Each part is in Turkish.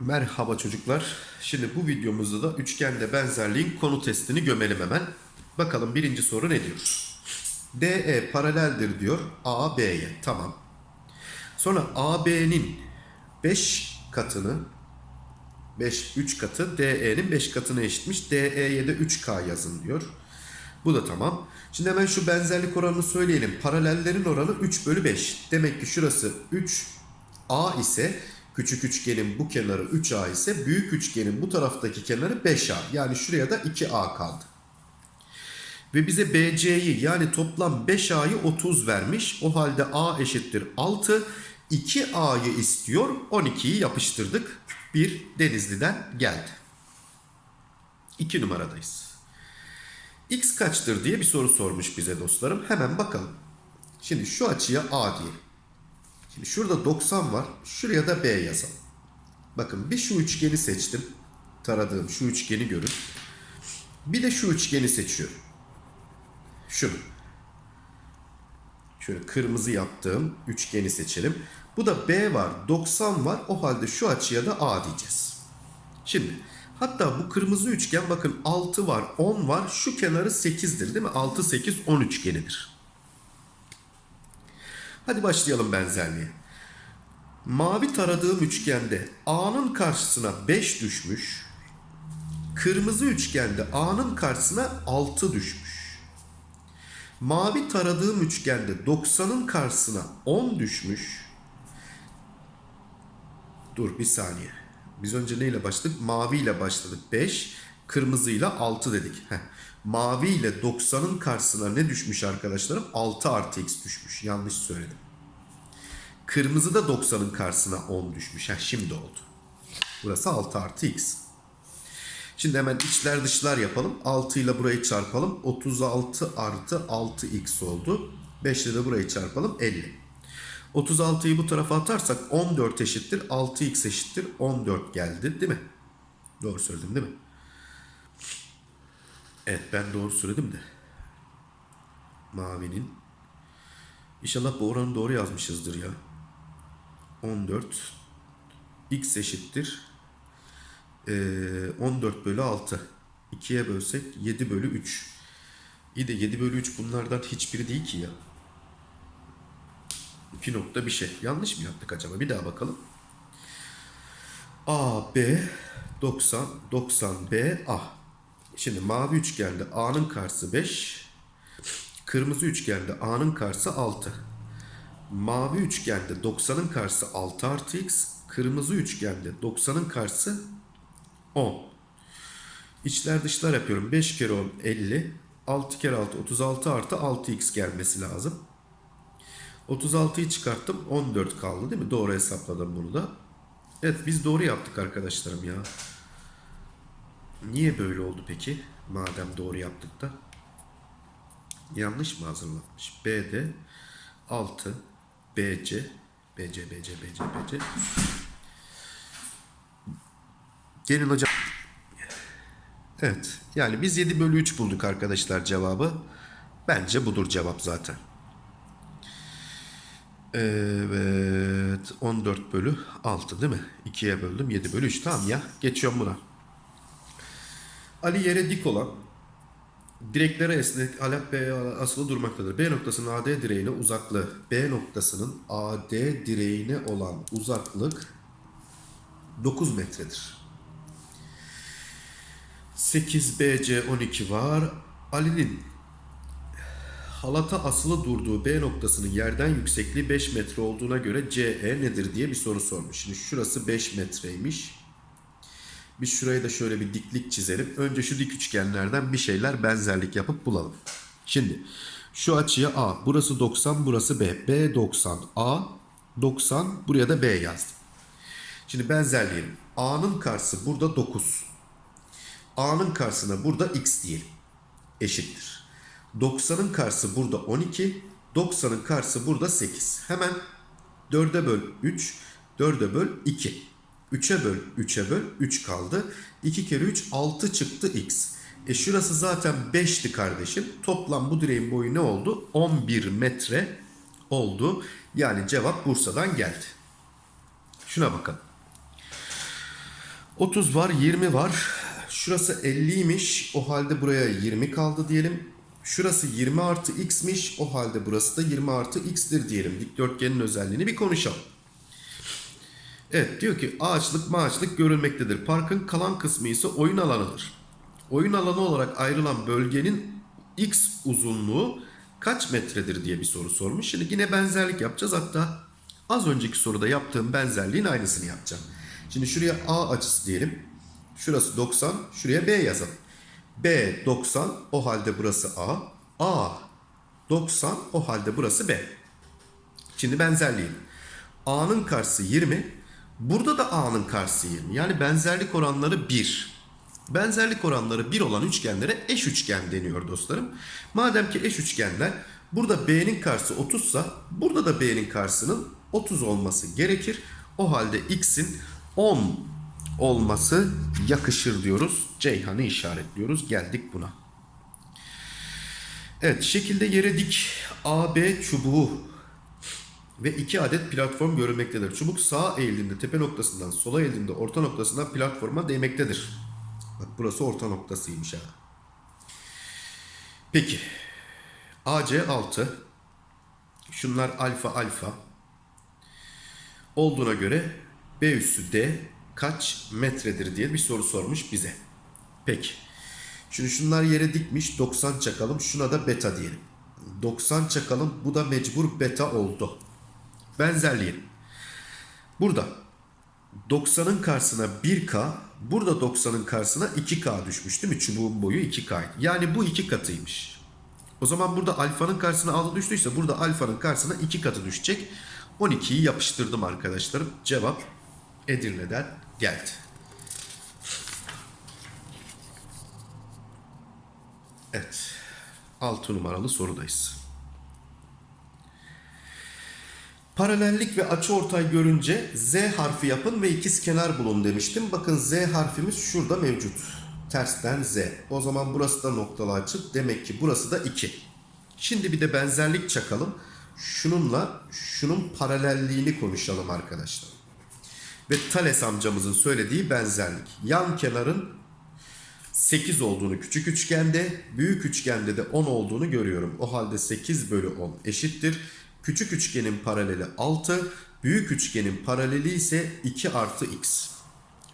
Merhaba çocuklar. Şimdi bu videomuzda da üçgende benzerliğin konu testini gömelim hemen. Bakalım birinci soru ne diyor? DE paraleldir diyor AB'ye. Tamam. Sonra AB'nin 5 katını 5 3 katı DE'nin 5 katına eşitmiş. DE'ye de 3K yazın diyor. Bu da tamam. Şimdi hemen şu benzerlik oranını söyleyelim. Paralellerin oranı 3 bölü 5. Demek ki şurası 3A ise küçük üçgenin bu kenarı 3A ise büyük üçgenin bu taraftaki kenarı 5A. Yani şuraya da 2A kaldı. Ve bize BC'yi yani toplam 5A'yı 30 vermiş. O halde A eşittir 6. 2A'yı istiyor. 12'yi yapıştırdık. Bir Denizli'den geldi. 2 numaradayız. X kaçtır diye bir soru sormuş bize dostlarım. Hemen bakalım. Şimdi şu açıya A diyelim. Şimdi şurada 90 var. Şuraya da B yazalım. Bakın bir şu üçgeni seçtim. Taradığım şu üçgeni görün. Bir de şu üçgeni seçiyorum. Şunu. Şöyle kırmızı yaptığım üçgeni seçelim. Bu da B var, 90 var. O halde şu açıya da A diyeceğiz. Şimdi hatta bu kırmızı üçgen bakın 6 var, 10 var. Şu kenarı 8'dir değil mi? 6, 8, 10 üçgenidir. Hadi başlayalım benzerliğe. Mavi taradığım üçgende A'nın karşısına 5 düşmüş. Kırmızı üçgende A'nın karşısına 6 düşmüş. Mavi taradığım üçgende 90'ın karşısına 10 düşmüş. Dur bir saniye. Biz önce neyle başladık? Mavi ile başladık 5. Kırmızıyla 6 dedik. Heh. Mavi ile 90'ın karşısına ne düşmüş arkadaşlarım? 6 artı x düşmüş. Yanlış söyledim. Kırmızı da 90'ın karşısına 10 düşmüş. Heh, şimdi oldu. Burası 6 artı x. Şimdi hemen içler dışlar yapalım. 6 ile burayı çarpalım. 36 artı 6x oldu. 5 ile de burayı çarpalım. 50. 36'yı bu tarafa atarsak 14 eşittir. 6x eşittir. 14 geldi değil mi? Doğru söyledim değil mi? Evet ben doğru söyledim de. Mavinin. İnşallah bu oranı doğru yazmışızdır ya. 14 x eşittir. Ee, 14 bölü 6. 2'ye bölsek 7 bölü 3. İyi de 7 bölü 3 bunlardan hiçbiri değil ki ya. 2 nokta bir şey. Yanlış mı yaptık acaba? Bir daha bakalım. A, B, 90, 90, B, A. Şimdi mavi üçgende A'nın karşısı 5. Kırmızı üçgende A'nın karşısı 6. Mavi üçgende 90'ın karşısı 6 artı x. Kırmızı üçgende 90'ın karşısı 10. İçler dışlar yapıyorum. 5 kere 10 50. 6 kere 6 36 artı 6x gelmesi lazım. 36'yı çıkarttım. 14 kaldı değil mi? Doğru hesapladım bunu da. Evet biz doğru yaptık arkadaşlarım ya. Niye böyle oldu peki? Madem doğru yaptık da. Yanlış mı hazırlanmış? B'de 6 BC BC BC BC BC Gelin hocam. Evet. Yani biz 7 bölü 3 bulduk arkadaşlar cevabı. Bence budur cevap zaten. Evet. 14 bölü 6 değil mi? 2'ye böldüm. 7 bölü 3. Tamam ya. Geçiyorum buna. Ali yere dik olan direklere esnek alep B asılı durmaktadır. B noktasının AD direğine uzaklığı. B noktasının AD direğine olan uzaklık 9 metredir. 8 BC 12 var. Ali'nin halata asılı durduğu B noktasının yerden yüksekliği 5 metre olduğuna göre CE nedir diye bir soru sormuş. Şimdi şurası 5 metreymiş. Biz şuraya da şöyle bir diklik çizelim. Önce şu dik üçgenlerden bir şeyler benzerlik yapıp bulalım. Şimdi şu açıya A. Burası 90, burası B. B 90, A 90. Buraya da B yazdım. Şimdi benzerleyelim. A'nın karşısı burada 9. A'nın karşısına burada X diyelim. Eşittir. 90'ın karşısı burada 12. 90'ın karşısı burada 8. Hemen 4'e böl 3. 4'e böl 2. 3'e böl 3'e böl 3 kaldı. 2 kere 3 6 çıktı x. E şurası zaten 5'ti kardeşim. Toplam bu direğin boyu ne oldu? 11 metre oldu. Yani cevap Bursa'dan geldi. Şuna bakalım. 30 var, 20 var. Şurası 50'ymiş. O halde buraya 20 kaldı diyelim. Şurası 20 artı x'miş. O halde burası da 20 artı x'tir diyelim. Dikdörtgenin özelliğini bir konuşalım. Evet diyor ki ağaçlık maaçlık görülmektedir. Parkın kalan kısmı ise oyun alanıdır. Oyun alanı olarak ayrılan bölgenin x uzunluğu kaç metredir diye bir soru sormuş. Şimdi yine benzerlik yapacağız. Hatta az önceki soruda yaptığım benzerliğin aynısını yapacağım. Şimdi şuraya A açısı diyelim. Şurası 90. Şuraya B yazalım. B 90. O halde burası A. A 90. O halde burası B. Şimdi benzerliğin. A'nın karşısı 20. Burada da A'nın karşısı 20. Yani benzerlik oranları 1. Benzerlik oranları 1 olan üçgenlere eş üçgen deniyor dostlarım. Madem ki eş üçgenler burada B'nin karşısı 30 sa burada da B'nin karşısının 30 olması gerekir. O halde X'in 10 olması yakışır diyoruz. Ceyhan'ı işaretliyoruz. Geldik buna. Evet şekilde yere dik AB çubuğu ve iki adet platform görülmektedir. Çubuk sağ eğildiğinde tepe noktasından sola eğildiğinde orta noktasından platforma değmektedir. Bak burası orta noktasıymış ha. Peki. AC 6. Şunlar alfa alfa. Olduğuna göre B üssü D kaç metredir diye bir soru sormuş bize. Peki. Şimdi şunlar yere dikmiş 90 çakalım. Şuna da beta diyelim. 90 çakalım. Bu da mecbur beta oldu. Benzerliğin. Burada 90'ın karşısına 1K, burada 90'ın karşısına 2K düşmüş değil mi? Çubuğun boyu 2K. Yani bu iki katıymış. O zaman burada alfanın karşısına 6 düştüyse burada alfanın karşısına 2 katı düşecek. 12'yi yapıştırdım arkadaşlarım. Cevap Edirne'den geldi. Evet. 6 numaralı sorudayız. Paralellik ve açıortay görünce Z harfi yapın ve ikiz kenar bulun demiştim. Bakın Z harfimiz şurada mevcut. Tersten Z. O zaman burası da noktalı açı. Demek ki burası da 2. Şimdi bir de benzerlik çakalım. Şununla şunun paralelliğini konuşalım arkadaşlar. Ve Thales amcamızın söylediği benzerlik. Yan kenarın 8 olduğunu küçük üçgende, büyük üçgende de 10 olduğunu görüyorum. O halde 8 bölü 10 eşittir. Küçük üçgenin paraleli 6, büyük üçgenin paraleli ise 2 artı x.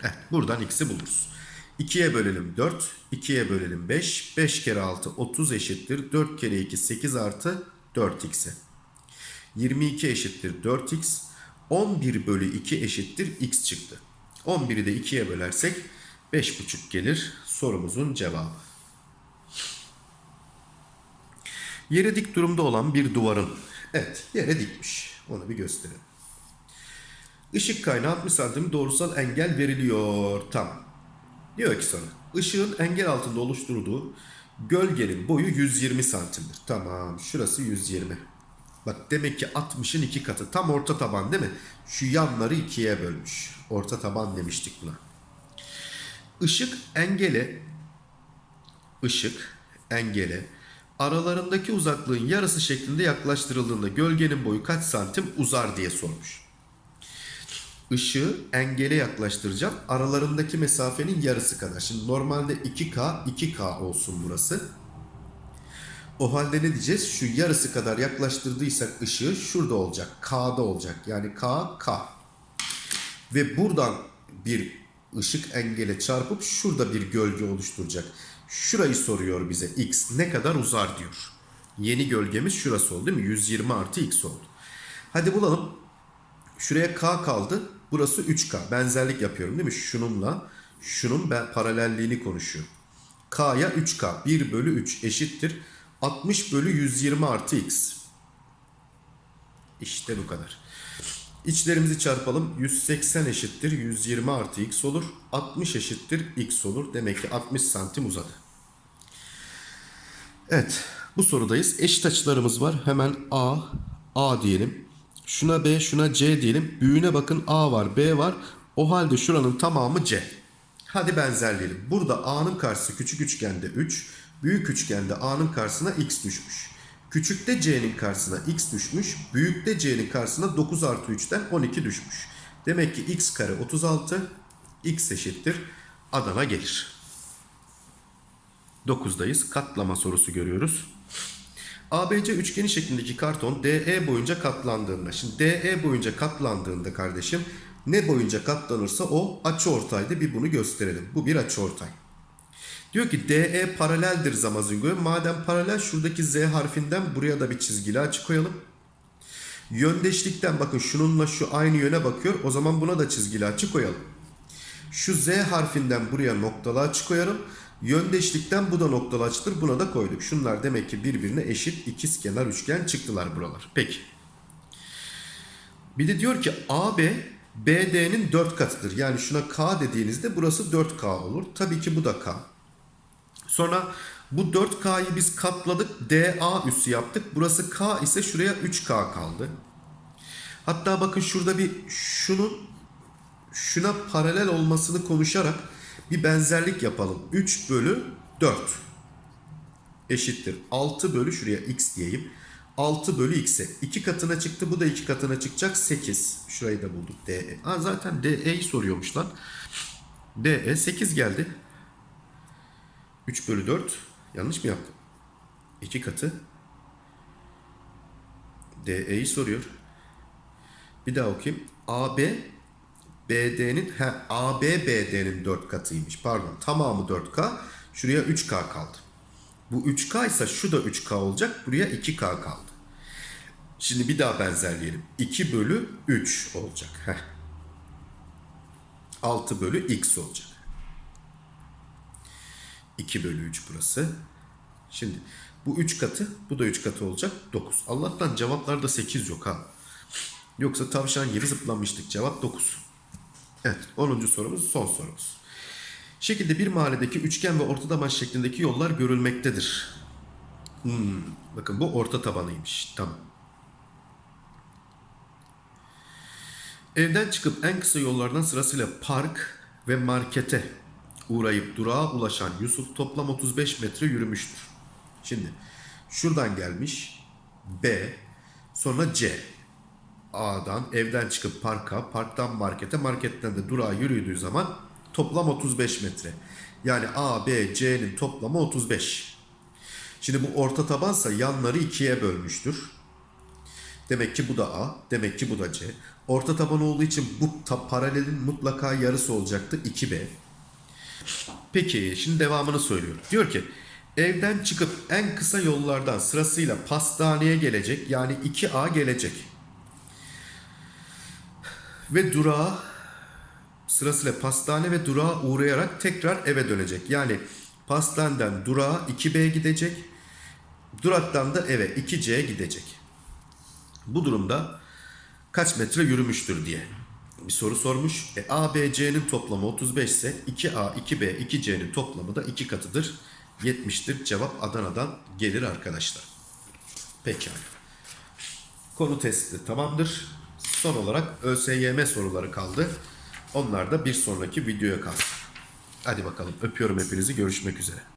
Evet, buradan x'i buluruz. 2'ye bölelim 4, 2'ye bölelim 5, 5 kere 6 30 eşittir. 4 kere 2 8 artı 4x'e. 22 eşittir 4x. 11 bölü 2 eşittir x çıktı. 11'i de 2'ye bölersek 5,5 gelir sorumuzun cevabı. Yere dik durumda olan bir duvarın Evet yere dikmiş. Onu bir gösterelim. Işık kaynağı 60 santim doğrusal engel veriliyor. Tamam. Diyor ki sana ışığın engel altında oluşturduğu gölgenin boyu 120 santimdir. Tamam şurası 120. Bak demek ki 60'ın iki katı. Tam orta taban değil mi? Şu yanları ikiye bölmüş. Orta taban demiştik buna. Işık engele ışık engele aralarındaki uzaklığın yarısı şeklinde yaklaştırıldığında gölgenin boyu kaç santim uzar diye sormuş. Işığı engele yaklaştıracağım. Aralarındaki mesafenin yarısı kadar. Şimdi normalde 2K, 2K olsun burası. O halde ne diyeceğiz? Şu yarısı kadar yaklaştırdıysak ışığı şurada olacak. K'da olacak. Yani K, K. Ve buradan bir ışık engele çarpıp şurada bir gölge oluşturacak. Şurayı soruyor bize. X ne kadar uzar diyor. Yeni gölgemiz şurası oldu değil mi? 120 artı X oldu. Hadi bulalım. Şuraya K kaldı. Burası 3K. Benzerlik yapıyorum değil mi? Şununla şunun ben paralelliğini konuşuyorum. K'ya 3K. 1 bölü 3 eşittir. 60 bölü 120 artı X. İşte bu kadar. İçlerimizi çarpalım. 180 eşittir 120 artı x olur. 60 eşittir x olur. Demek ki 60 santim uzadı. Evet bu sorudayız. Eşit açılarımız var. Hemen A, A diyelim. Şuna B, şuna C diyelim. Büyüğüne bakın A var, B var. O halde şuranın tamamı C. Hadi benzerleyelim. Burada A'nın karşısı küçük üçgende 3, büyük üçgende A'nın karşısına X düşmüş. Küçükte C'nin karşısına X düşmüş, büyükte C'nin karşısına 9 artı 3'ten 12 düşmüş. Demek ki X kare 36, X eşittir Adana gelir. 9'dayız. Katlama sorusu görüyoruz. ABC üçgeni şeklindeki karton DE boyunca katlandığında. Şimdi DE boyunca katlandığında kardeşim ne boyunca katlanırsa o açıortaydı. Bir bunu gösterelim. Bu bir açıortay. Diyor ki DE paraleldir Zamazingo'ya. Madem paralel şuradaki Z harfinden buraya da bir çizgili açı koyalım. Yöndeşlikten bakın şununla şu aynı yöne bakıyor. O zaman buna da çizgili açı koyalım. Şu Z harfinden buraya noktalı açı koyalım. Yöndeşlikten bu da noktalı açıdır. Buna da koyduk. Şunlar demek ki birbirine eşit ikizkenar üçgen çıktılar buralar. Peki. Bir de diyor ki AB BD'nin 4 katıdır. Yani şuna K dediğinizde burası 4K olur. Tabii ki bu da K. Sonra bu 4K'yı biz katladık. DA üssü yaptık. Burası K ise şuraya 3K kaldı. Hatta bakın şurada bir şunun şuna paralel olmasını konuşarak bir benzerlik yapalım. 3 bölü 4 eşittir. 6 bölü şuraya x diyeyim. 6 bölü x'e. 2 katına çıktı. Bu da 2 katına çıkacak. 8. Şurayı da bulduk. DE. Zaten DE'yi soruyormuş lan. DE 8 geldi. 3 bölü 4. Yanlış mı yaptım? 2 katı. DE'yi soruyor. Bir daha okuyayım. AB BD'nin AB BD'nin 4 katıymış. Pardon. Tamamı 4K. Şuraya 3K kaldı. Bu 3K ise şu da 3K olacak. Buraya 2K kaldı. Şimdi bir daha benzerleyelim. 2 bölü 3 olacak. Heh. 6 bölü x olacak. 2 bölü 3 burası. Şimdi bu 3 katı, bu da 3 katı olacak. 9. Allah'tan cevaplarda 8 yok ha. Yoksa tavşan gibi zıplamıştık. Cevap 9. Evet 10. sorumuz son sorumuz. Şekilde bir mahalledeki üçgen ve orta taban şeklindeki yollar görülmektedir. Hmm, bakın bu orta tabanıymış. Tamam. Evden çıkıp en kısa yollardan sırasıyla park ve markete uğrayıp durağa ulaşan Yusuf toplam 35 metre yürümüştür. Şimdi şuradan gelmiş B sonra C. A'dan evden çıkıp parka, parktan markete, marketten de durağa yürüdüğü zaman toplam 35 metre. Yani A, B, C'nin toplamı 35. Şimdi bu orta tabansa yanları ikiye bölmüştür. Demek ki bu da A, demek ki bu da C. Orta taban olduğu için bu ta- paralelin mutlaka yarısı olacaktı 2B. Peki şimdi devamını söylüyorum. Diyor ki evden çıkıp en kısa yollardan sırasıyla pastaneye gelecek yani 2A gelecek. Ve durağa sırasıyla pastane ve durağa uğrayarak tekrar eve dönecek. Yani pastaneden durağa 2B gidecek. Duraktan da eve 2C gidecek. Bu durumda kaç metre yürümüştür diye bir soru sormuş. E, A, B, C'nin toplamı 35 ise 2A, 2B, 2C'nin toplamı da 2 katıdır. 70'tir. Cevap Adana'dan gelir arkadaşlar. Pekala. Konu testi tamamdır. Son olarak ÖSYM soruları kaldı. Onlar da bir sonraki videoya kalsın. Hadi bakalım öpüyorum hepinizi görüşmek üzere.